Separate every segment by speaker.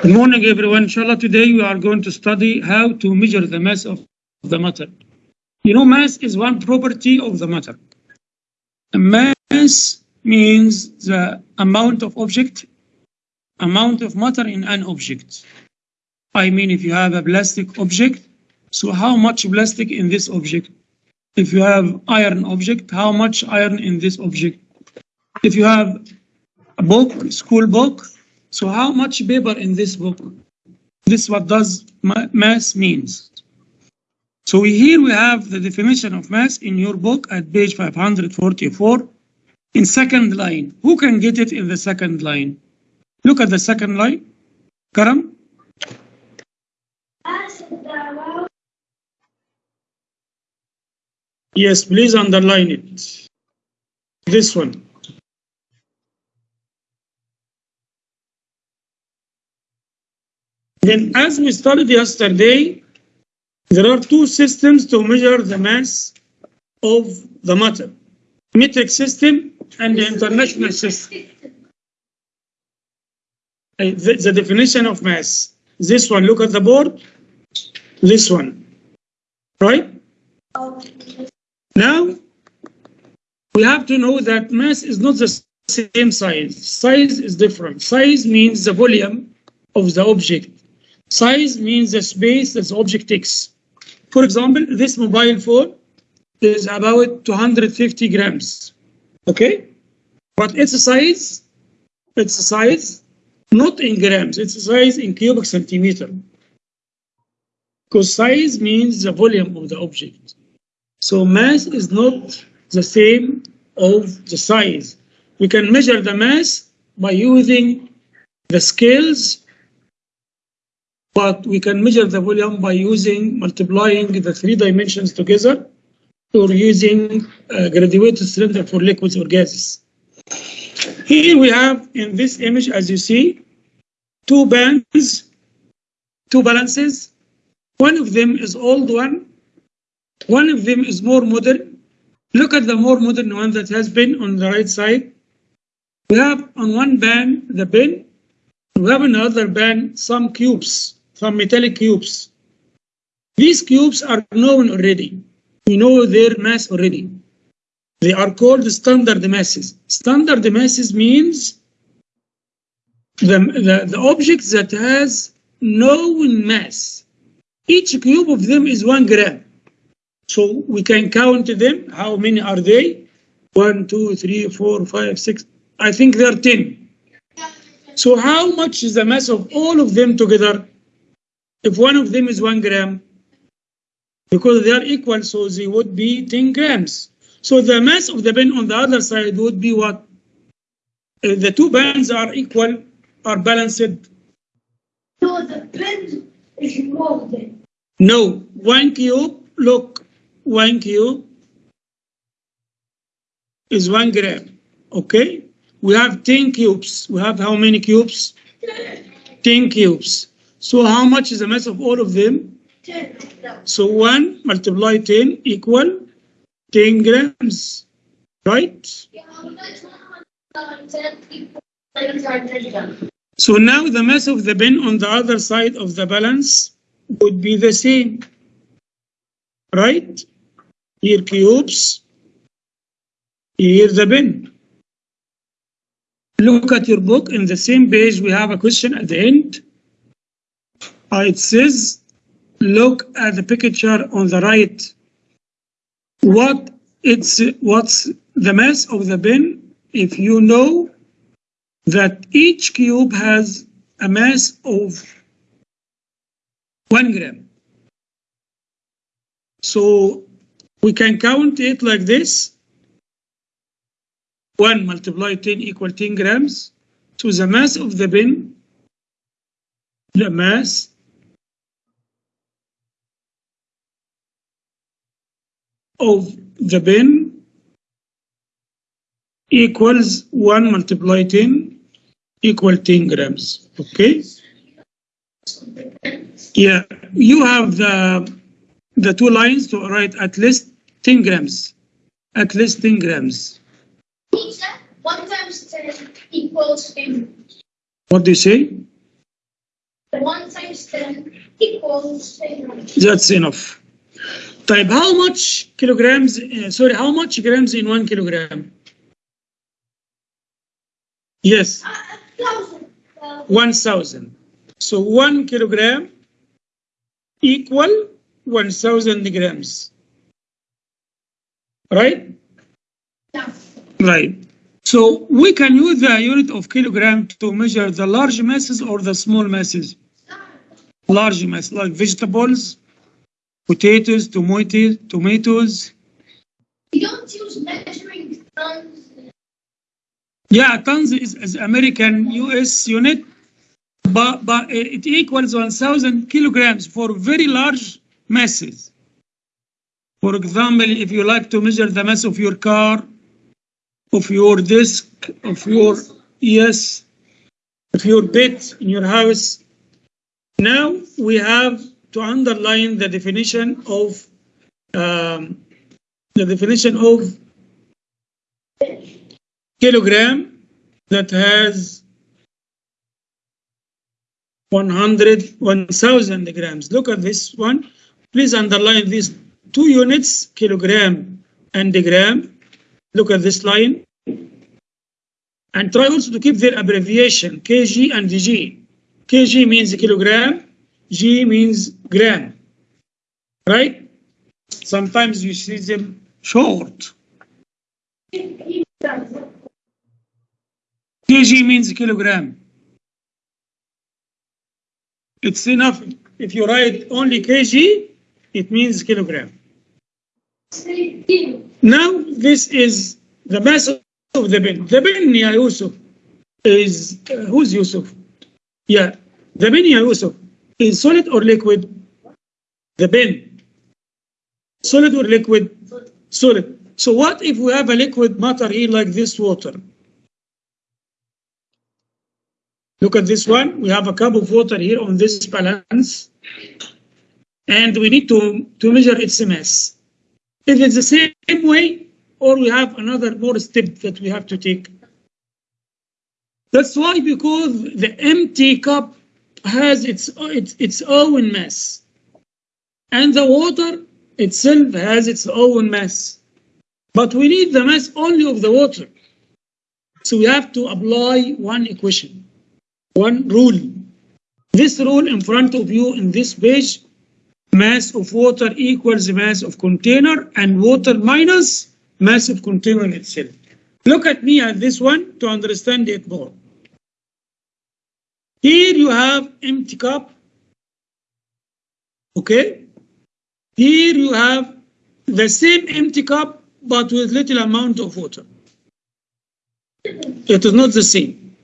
Speaker 1: Good morning, everyone. Inshallah, today we are going to study how to measure the mass of the matter. You know, mass is one property of the matter. Mass means the amount of object, amount of matter in an object. I mean, if you have a plastic object, so how much plastic in this object? If you have iron object, how much iron in this object? If you have a book, school book, so how much paper in this book? This what does mass means. So we, here we have the definition of mass in your book at page 544 in second line. Who can get it in the second line? Look at the second line. Karam? Yes, please underline it. This one. Then as we studied yesterday, there are two systems to measure the mass of the matter. Metric system and the international system. Uh, The, the definition of mass. This one, look at the board. This one. Right? Now, we have to know that mass is not the same size. Size is different. Size means the volume of the object. Size means the space that object takes. For example, this mobile phone is about 250 grams. Okay? But its size, its size, not in grams, its size in cubic centimeter. Because size means the volume of the object. So mass is not the same of the size. We can measure the mass by using the scales, but we can measure the volume by using multiplying the three dimensions together or using a graduated cylinder for liquids or gases. Here we have in this image, as you see, two bands, two balances. One of them is old one, one of them is more modern. Look at the more modern one that has been on the right side. We have on one band the bin. We have another band some cubes, some metallic cubes. These cubes are known already. We know their mass already. They are called standard masses. Standard masses means the, the, the object that has known mass. Each cube of them is one gram. So we can count them. How many are they? One, two, three, four, five, six. I think there are 10. So how much is the mass of all of them together? If one of them is one gram, because they are equal, so they would be 10 grams. So the mass of the pen on the other side would be what? If the two bands are equal, are balanced.
Speaker 2: So the pen is more than.
Speaker 1: No, one cube, look, one cube is one gram. Okay? We have 10 cubes. We have how many cubes? 10 cubes. So how much is the mass of all of them?
Speaker 2: Ten.
Speaker 1: So 1 multiply 10 equal 10 grams. Right? So now the mass of the bin on the other side of the balance would be the same. Right? Here cubes, here the bin. Look at your book. In the same page, we have a question at the end. Uh, it says, look at the picture on the right. What it's what's the mass of the bin if you know that each cube has a mass of one gram. So we can count it like this. 1 multiplied 10 equal 10 grams. So the mass of the bin, the mass of the bin equals 1 multiply 10 equal 10 grams. Okay? Yeah, you have the the two lines to write at least 10 grams. At least 10 grams.
Speaker 2: Teacher, one times ten equals ten.
Speaker 1: What do you say?
Speaker 2: one times ten equals ten.
Speaker 1: That's enough. طيب how much kilograms uh, sorry how much grams in one kilogram? Yes,
Speaker 2: A thousand. Uh,
Speaker 1: 1000. So 1 kilogram equal 1000 grams. Right?
Speaker 2: yeah.
Speaker 1: Right. So we can use the unit of kilogram to measure the large masses or the small masses. Large mass like vegetables, potatoes, tomatoes, tomatoes.
Speaker 2: We don't use measuring tons.
Speaker 1: Yeah, tons is, is American US unit, but but eh, it equals 1,000 kilograms for very large masses. For example, if you like to measure the mass of your car, of your desk, of your yes, of your bed in your house. Now we have to underline the definition of um, the definition of kilogram that has 100, 1000 grams. Look at this one. Please underline these two units, kilogram and gram. Look at this line. And try also to keep their abbreviation, kg and dg kg means kilogram, g means gram. Right? Sometimes you see them short. kg means kilogram. It's enough. If you write only kg, it means kilogram. Now, this is the mass of the bin. The bin, Yusuf, is, uh, who's Yusuf? Yeah, the bin, Ya Yusuf, is solid or liquid? The bin. Solid or liquid? Solid. So what if we have a liquid matter here like this water? Look at this one. We have a cup of water here on this balance. And we need to, to measure its mass. If it's the same way, or we have another more step that we have to take. That's why because the empty cup has its, its, its own mass. And the water itself has its own mass. But we need the mass only of the water. So we have to apply one equation, one rule. This rule in front of you in this page, mass of water equals mass of container and water minus mass of container itself. Look at me at this one to understand it more. Here you have empty cup. Okay. Here you have the same empty cup but with little amount of water. It is not the same.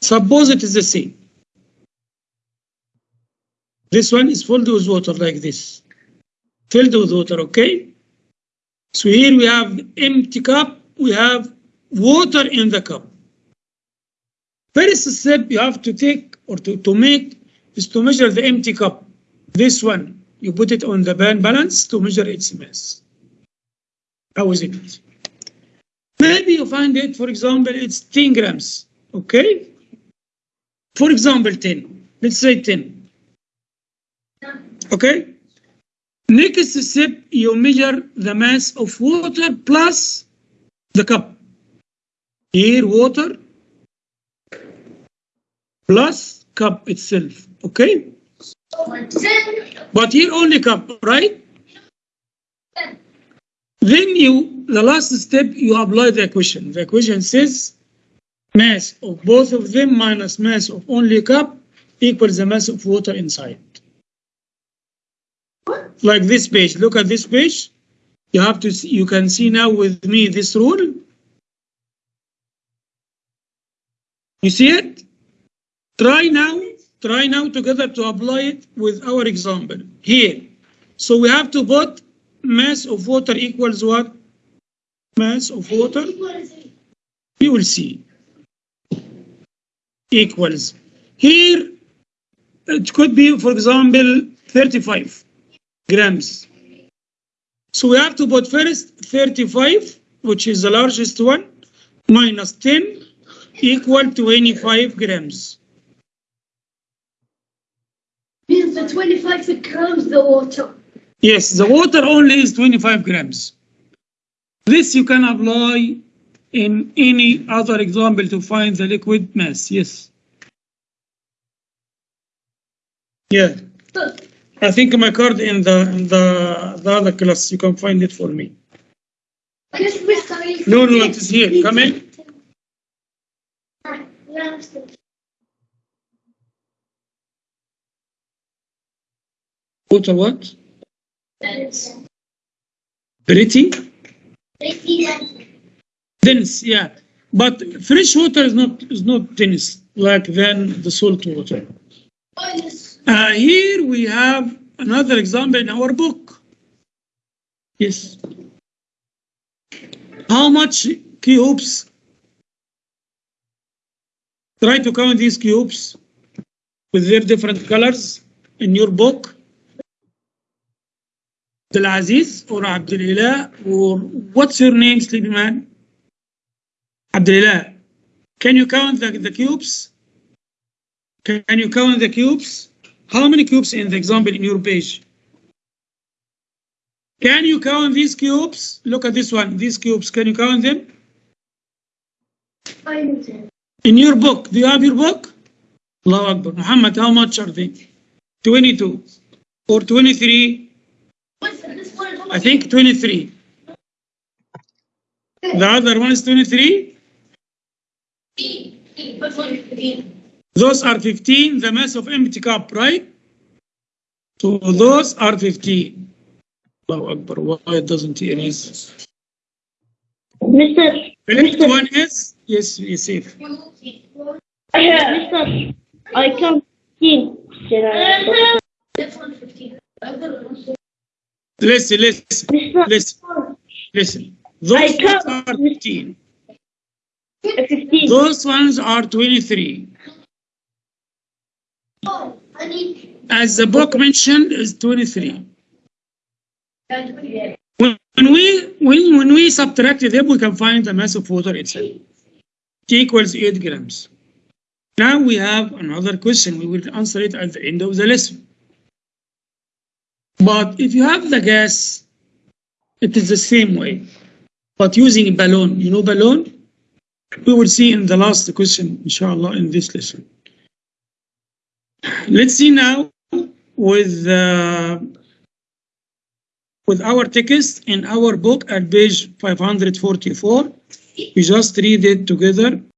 Speaker 1: Suppose it is the same. This one is filled with water like this. Filled with water, okay? So here we have empty cup, we have water in the cup. First step you have to take or to, to make is to measure the empty cup. This one, you put it on the band balance to measure its mass. How is it? Maybe you find it, for example, it's 10 grams, okay? For example, 10. Let's say 10. Okay? Next step, you measure the mass of water plus the cup. Here, water plus cup itself, okay? But here only cup, right? Then you, the last step, you apply the equation. The equation says mass of both of them minus mass of only cup equals the mass of water inside. Like this page, look at this page. You have to, see, you can see now with me this rule. You see it? Try now, try now together to apply it with our example here. So we have to put mass of water equals what? Mass of water, you will see. Equals. Here, it could be, for example, 35 grams. So we have to put first 35, which is the largest one, minus 10 equal 25 grams.
Speaker 2: The 25 grams the water.
Speaker 1: Yes, the water only is 25 grams. This you can apply in any other example to find the liquid mass. Yes. Yeah, I think my card in the in the the other class. You can find it for me. No, no, it is here. Come in. Water what? Pretty dense. Yeah, but fresh water is not is not dense like than the salt water. Uh, here we have another example in our book. Yes. How much cubes? Try to count these cubes with their different colors in your book. Abdulaziz or Abdulillah or what's your name, sleepy man? Abdulillah. Can you count the, the cubes? Can you count the cubes? How many cubes in the example in your page? Can you count these cubes? Look at this one, these cubes. Can you count them? In your book, do you have your book? Allahu Akbar. Muhammad, how much are they? 22 or 23? I think 23. The other one is 23. Those are 15, the mass of empty cup, right? So those are 15. Allahu Akbar, why it doesn't erase?
Speaker 3: Mr.
Speaker 1: Correct one is, yes, Yusuf.
Speaker 3: Mr. I count 15.
Speaker 1: Listen, listen, listen, listen. Those ones are 15.
Speaker 3: 15.
Speaker 1: Those ones are 23. As the book mentioned, is 23. When when we when, when we subtract them, we can find the mass of water itself. It equals 8 grams. Now we have another question. We will answer it at the end of the lesson. But if you have the gas, it is the same way. But using a balloon, you know balloon? We will see in the last question, inshallah, in this lesson. Let's see now with uh, with our text in our book at page 544. We just read it together